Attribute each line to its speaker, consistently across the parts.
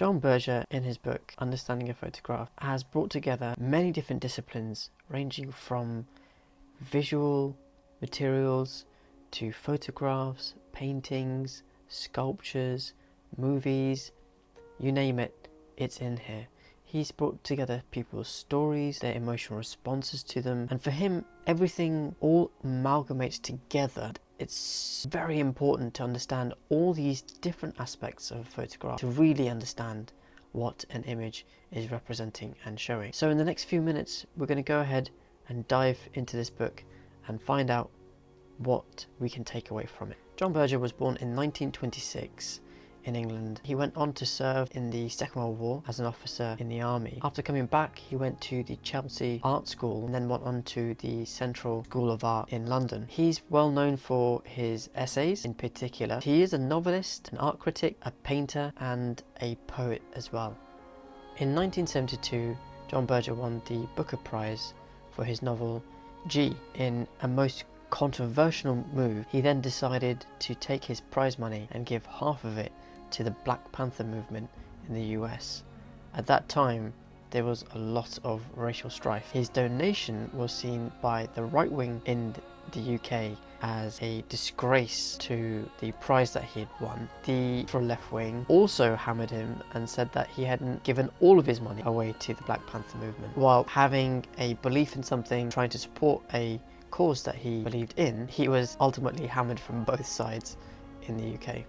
Speaker 1: John Berger, in his book Understanding a Photograph, has brought together many different disciplines ranging from visual materials to photographs, paintings, sculptures, movies, you name it, it's in here. He's brought together people's stories, their emotional responses to them, and for him, everything all amalgamates together. It's very important to understand all these different aspects of a photograph to really understand what an image is representing and showing. So in the next few minutes, we're going to go ahead and dive into this book and find out what we can take away from it. John Berger was born in 1926 in England. He went on to serve in the Second World War as an officer in the army. After coming back, he went to the Chelsea Art School and then went on to the Central School of Art in London. He's well known for his essays in particular. He is a novelist, an art critic, a painter and a poet as well. In 1972, John Berger won the Booker Prize for his novel G in a most controversial move. He then decided to take his prize money and give half of it to the Black Panther movement in the US. At that time, there was a lot of racial strife. His donation was seen by the right wing in the UK as a disgrace to the prize that he had won. The for left wing also hammered him and said that he hadn't given all of his money away to the Black Panther movement. While having a belief in something, trying to support a cause that he believed in, he was ultimately hammered from both sides in the UK.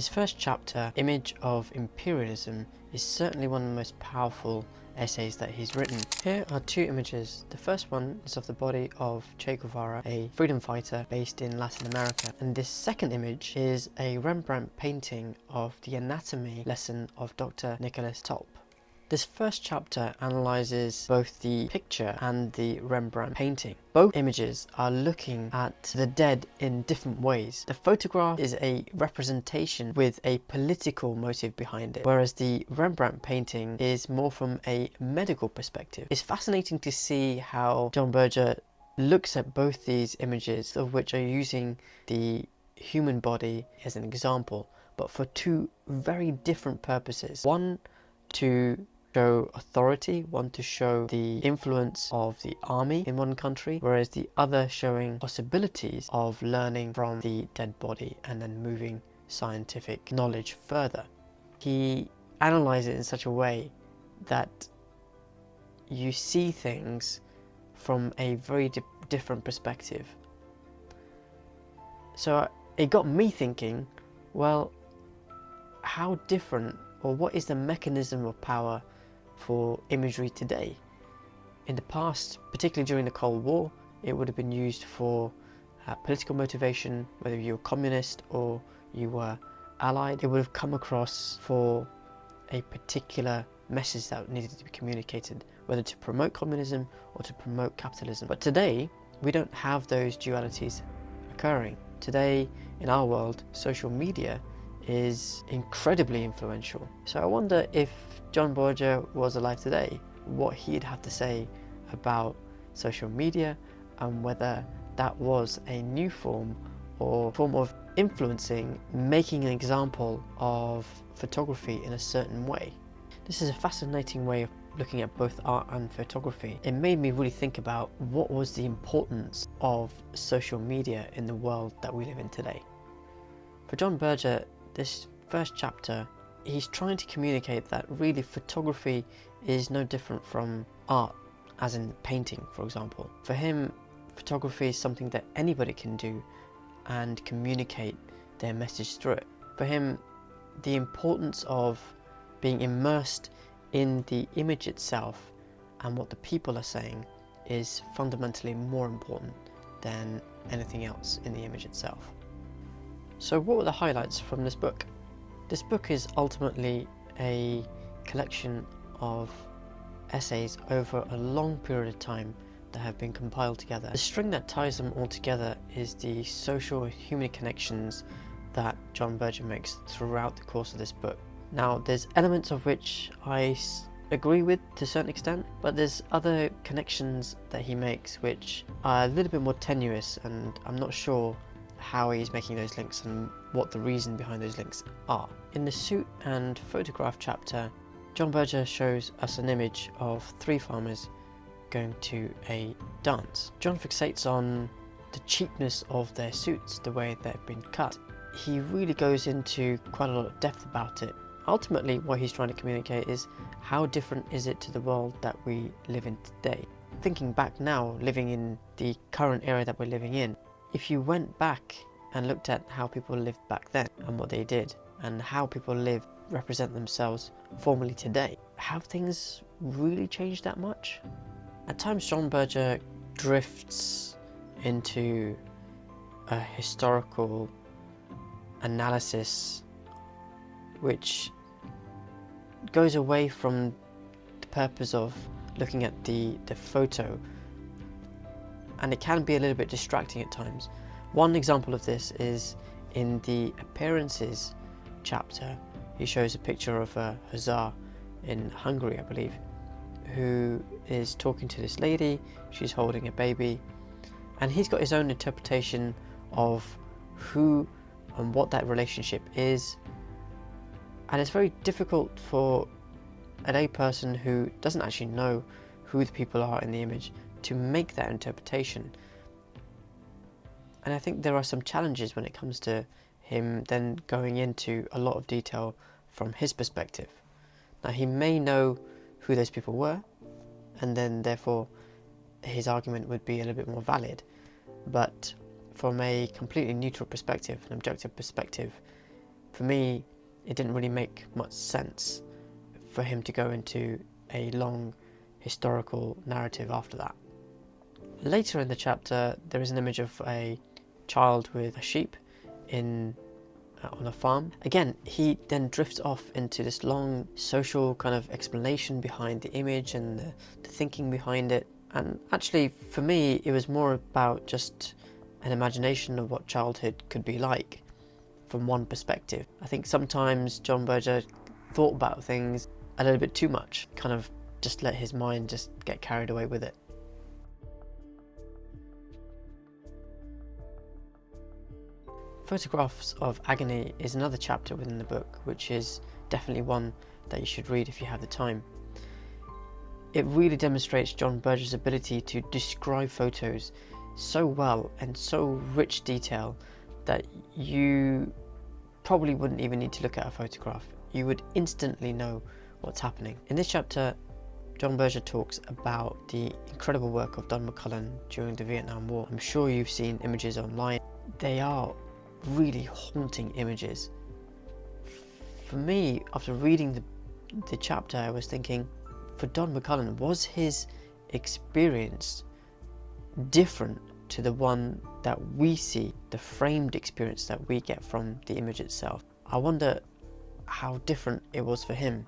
Speaker 1: His first chapter, Image of Imperialism, is certainly one of the most powerful essays that he's written. Here are two images. The first one is of the body of Che Guevara, a freedom fighter based in Latin America. And this second image is a Rembrandt painting of the anatomy lesson of Dr. Nicholas Tulp. This first chapter analyzes both the picture and the Rembrandt painting. Both images are looking at the dead in different ways. The photograph is a representation with a political motive behind it, whereas the Rembrandt painting is more from a medical perspective. It's fascinating to see how John Berger looks at both these images, of which are using the human body as an example, but for two very different purposes. One to show authority, one to show the influence of the army in one country, whereas the other showing possibilities of learning from the dead body and then moving scientific knowledge further. He analyzes it in such a way that you see things from a very di different perspective. So it got me thinking, well, how different or what is the mechanism of power for imagery today. In the past, particularly during the Cold War, it would have been used for uh, political motivation, whether you were communist or you were allied. It would have come across for a particular message that needed to be communicated, whether to promote communism or to promote capitalism. But today, we don't have those dualities occurring. Today, in our world, social media is incredibly influential. So I wonder if John Berger was alive today, what he'd have to say about social media and whether that was a new form or form of influencing, making an example of photography in a certain way. This is a fascinating way of looking at both art and photography. It made me really think about what was the importance of social media in the world that we live in today. For John Berger, this first chapter, he's trying to communicate that really photography is no different from art, as in painting, for example. For him, photography is something that anybody can do and communicate their message through it. For him, the importance of being immersed in the image itself and what the people are saying is fundamentally more important than anything else in the image itself. So what were the highlights from this book? This book is ultimately a collection of essays over a long period of time that have been compiled together. The string that ties them all together is the social human connections that John Berger makes throughout the course of this book. Now there's elements of which I agree with to a certain extent, but there's other connections that he makes which are a little bit more tenuous and I'm not sure how he's making those links and what the reason behind those links are. In the suit and photograph chapter, John Berger shows us an image of three farmers going to a dance. John fixates on the cheapness of their suits, the way they've been cut. He really goes into quite a lot of depth about it. Ultimately, what he's trying to communicate is how different is it to the world that we live in today. Thinking back now, living in the current era that we're living in, if you went back and looked at how people lived back then and what they did, and how people live represent themselves formally today, have things really changed that much? At times, John Berger drifts into a historical analysis which goes away from the purpose of looking at the, the photo and it can be a little bit distracting at times. One example of this is in the appearances chapter. He shows a picture of uh, a hussar in Hungary, I believe, who is talking to this lady. She's holding a baby, and he's got his own interpretation of who and what that relationship is. And it's very difficult for a layperson who doesn't actually know who the people are in the image to make that interpretation. And I think there are some challenges when it comes to him then going into a lot of detail from his perspective. Now he may know who those people were, and then therefore his argument would be a little bit more valid. But from a completely neutral perspective, an objective perspective, for me, it didn't really make much sense for him to go into a long historical narrative after that. Later in the chapter, there is an image of a child with a sheep in uh, on a farm. Again, he then drifts off into this long social kind of explanation behind the image and the, the thinking behind it. And actually, for me, it was more about just an imagination of what childhood could be like from one perspective. I think sometimes John Berger thought about things a little bit too much, kind of just let his mind just get carried away with it. Photographs of Agony is another chapter within the book, which is definitely one that you should read if you have the time. It really demonstrates John Berger's ability to describe photos so well and so rich detail that you probably wouldn't even need to look at a photograph. You would instantly know what's happening. In this chapter, John Berger talks about the incredible work of Don McCullin during the Vietnam War. I'm sure you've seen images online. They are really haunting images. For me, after reading the, the chapter, I was thinking, for Don McCullin, was his experience different to the one that we see, the framed experience that we get from the image itself? I wonder how different it was for him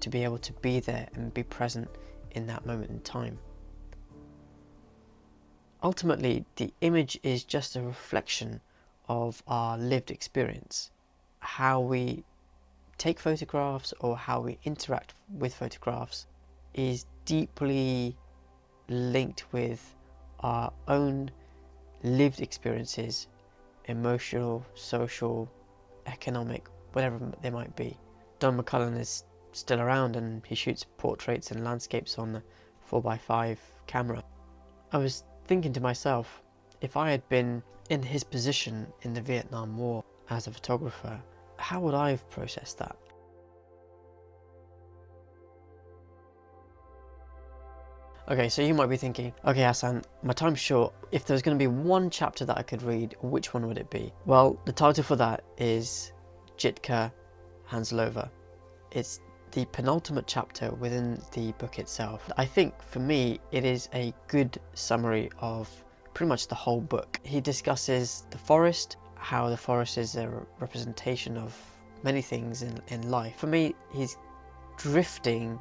Speaker 1: to be able to be there and be present in that moment in time. Ultimately, the image is just a reflection of our lived experience. How we take photographs or how we interact with photographs is deeply linked with our own lived experiences, emotional, social, economic, whatever they might be. Don McCullin is still around and he shoots portraits and landscapes on the 4x5 camera. I was thinking to myself, if I had been in his position in the Vietnam War as a photographer, how would I have processed that? Okay, so you might be thinking, okay Hassan, my time's short. If there's going to be one chapter that I could read, which one would it be? Well, the title for that is Jitka Hanzalova. It's the penultimate chapter within the book itself. I think for me, it is a good summary of pretty much the whole book. He discusses the forest, how the forest is a representation of many things in, in life. For me, he's drifting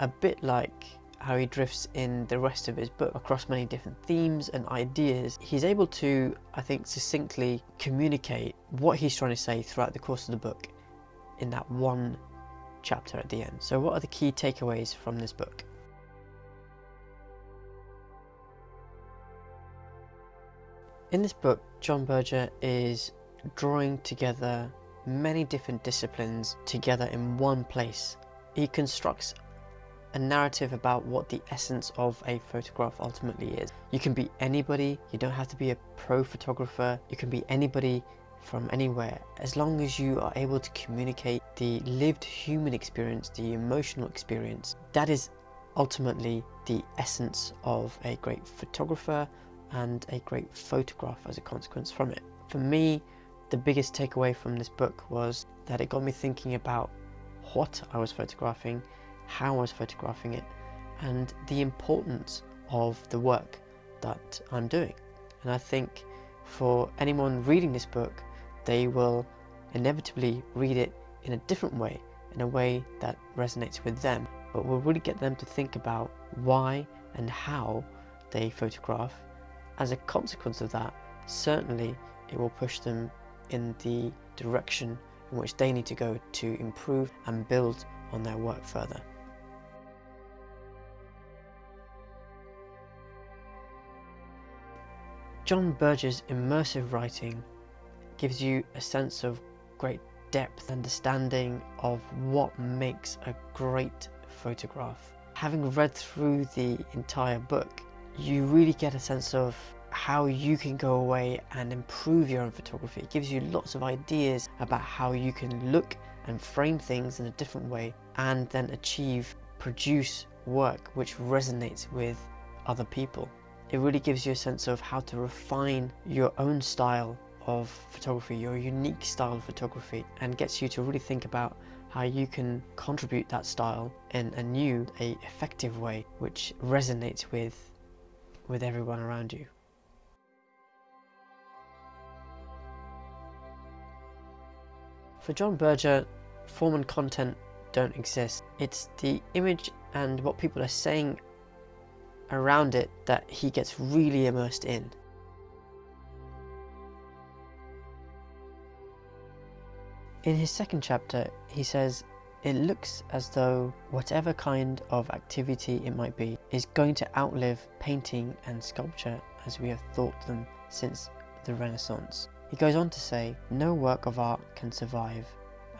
Speaker 1: a bit like how he drifts in the rest of his book across many different themes and ideas. He's able to, I think, succinctly communicate what he's trying to say throughout the course of the book in that one chapter at the end. So what are the key takeaways from this book? In this book, John Berger is drawing together many different disciplines together in one place. He constructs a narrative about what the essence of a photograph ultimately is. You can be anybody, you don't have to be a pro photographer, you can be anybody from anywhere as long as you are able to communicate the lived human experience, the emotional experience. That is ultimately the essence of a great photographer and a great photograph as a consequence from it. For me, the biggest takeaway from this book was that it got me thinking about what I was photographing, how I was photographing it, and the importance of the work that I'm doing. And I think for anyone reading this book, they will inevitably read it in a different way, in a way that resonates with them, but will really get them to think about why and how they photograph. As a consequence of that, certainly it will push them in the direction in which they need to go to improve and build on their work further. John Berger's immersive writing gives you a sense of great depth understanding of what makes a great photograph. Having read through the entire book, you really get a sense of how you can go away and improve your own photography. It gives you lots of ideas about how you can look and frame things in a different way and then achieve, produce work which resonates with other people. It really gives you a sense of how to refine your own style of photography, your unique style of photography, and gets you to really think about how you can contribute that style in a new, a effective way, which resonates with, with everyone around you. For John Berger, form and content don't exist. It's the image and what people are saying around it that he gets really immersed in. In his second chapter, he says, it looks as though whatever kind of activity it might be is going to outlive painting and sculpture as we have thought them since the Renaissance. He goes on to say, no work of art can survive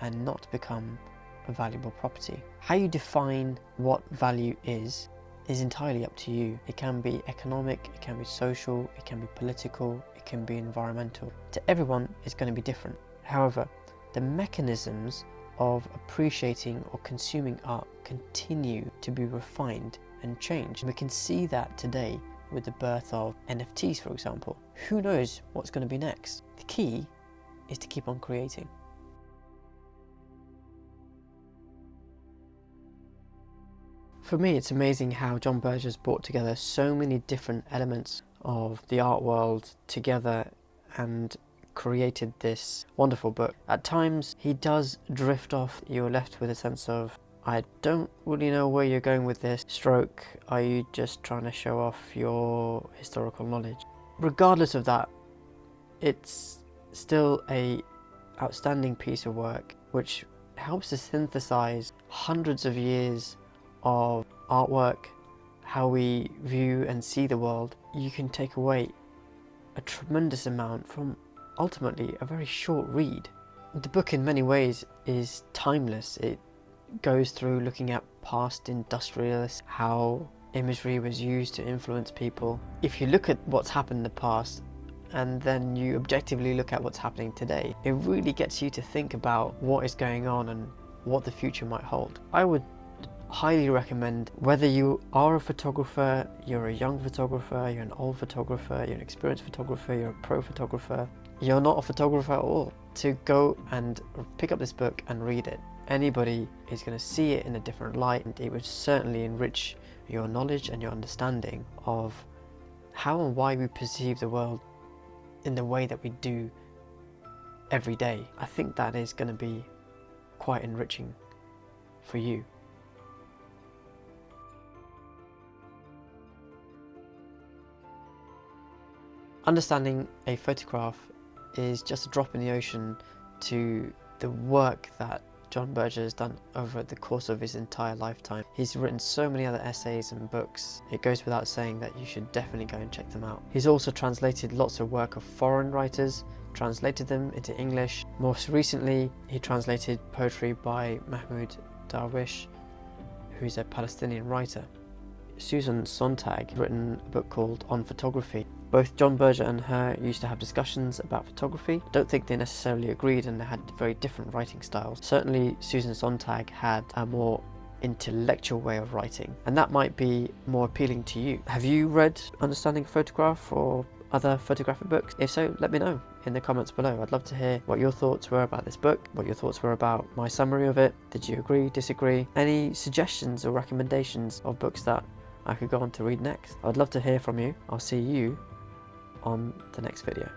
Speaker 1: and not become a valuable property. How you define what value is is entirely up to you. It can be economic, it can be social, it can be political, it can be environmental. To everyone, it's going to be different. However, the mechanisms of appreciating or consuming art continue to be refined and changed. We can see that today with the birth of NFTs, for example. Who knows what's going to be next? The key is to keep on creating. For me, it's amazing how John Berger's brought together so many different elements of the art world together and created this wonderful book. At times, he does drift off. You're left with a sense of, I don't really know where you're going with this. Stroke, are you just trying to show off your historical knowledge? Regardless of that, it's still a outstanding piece of work which helps to synthesize hundreds of years of artwork, how we view and see the world, you can take away a tremendous amount from ultimately a very short read. The book in many ways is timeless. It goes through looking at past industrialists, how imagery was used to influence people. If you look at what's happened in the past and then you objectively look at what's happening today, it really gets you to think about what is going on and what the future might hold. I would highly recommend whether you are a photographer, you're a young photographer, you're an old photographer, you're an experienced photographer, you're a pro photographer, you're not a photographer at all, to go and pick up this book and read it. Anybody is going to see it in a different light and it would certainly enrich your knowledge and your understanding of how and why we perceive the world in the way that we do every day. I think that is going to be quite enriching for you. Understanding a photograph is just a drop in the ocean to the work that John Berger has done over the course of his entire lifetime. He's written so many other essays and books, it goes without saying that you should definitely go and check them out. He's also translated lots of work of foreign writers, translated them into English. Most recently, he translated poetry by Mahmoud Darwish, who's a Palestinian writer. Susan Sontag written a book called On Photography. Both John Berger and her used to have discussions about photography. I don't think they necessarily agreed and they had very different writing styles. Certainly Susan Sontag had a more intellectual way of writing and that might be more appealing to you. Have you read Understanding a Photograph or other photographic books? If so, let me know in the comments below. I'd love to hear what your thoughts were about this book, what your thoughts were about my summary of it. Did you agree, disagree? Any suggestions or recommendations of books that I could go on to read next. I'd love to hear from you. I'll see you on the next video.